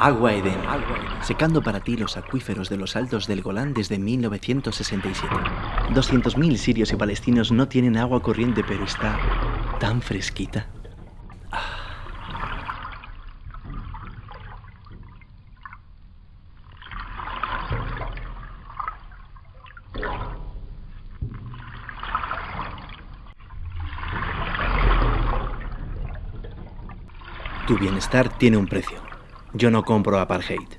Agua Eden, secando para ti los acuíferos de los altos del Golán desde 1967. 200.000 sirios y palestinos no tienen agua corriente, pero está tan fresquita. Tu bienestar tiene un precio. Yo no compro apartheid.